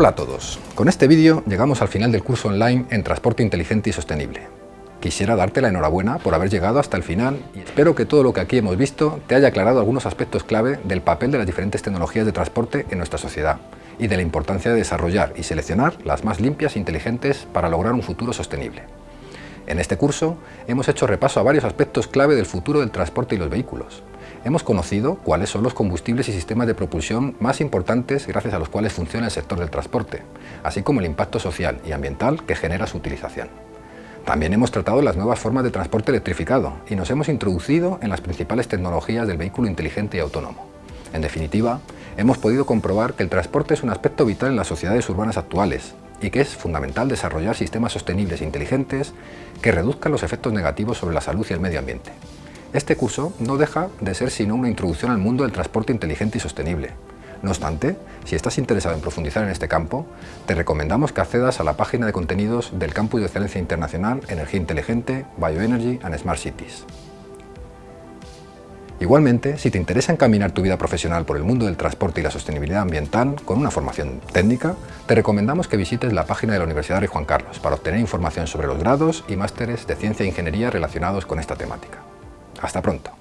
Hola a todos, con este vídeo llegamos al final del curso online en Transporte Inteligente y Sostenible. Quisiera darte la enhorabuena por haber llegado hasta el final y espero que todo lo que aquí hemos visto te haya aclarado algunos aspectos clave del papel de las diferentes tecnologías de transporte en nuestra sociedad y de la importancia de desarrollar y seleccionar las más limpias e inteligentes para lograr un futuro sostenible. En este curso hemos hecho repaso a varios aspectos clave del futuro del transporte y los vehículos, Hemos conocido cuáles son los combustibles y sistemas de propulsión más importantes gracias a los cuales funciona el sector del transporte, así como el impacto social y ambiental que genera su utilización. También hemos tratado las nuevas formas de transporte electrificado y nos hemos introducido en las principales tecnologías del vehículo inteligente y autónomo. En definitiva, hemos podido comprobar que el transporte es un aspecto vital en las sociedades urbanas actuales y que es fundamental desarrollar sistemas sostenibles e inteligentes que reduzcan los efectos negativos sobre la salud y el medio ambiente. Este curso no deja de ser sino una introducción al mundo del transporte inteligente y sostenible. No obstante, si estás interesado en profundizar en este campo, te recomendamos que accedas a la página de contenidos del Campus de Excelencia Internacional Energía Inteligente, Bioenergy and Smart Cities. Igualmente, si te interesa encaminar tu vida profesional por el mundo del transporte y la sostenibilidad ambiental con una formación técnica, te recomendamos que visites la página de la Universidad Rey Juan Carlos para obtener información sobre los grados y másteres de Ciencia e Ingeniería relacionados con esta temática. Hasta pronto.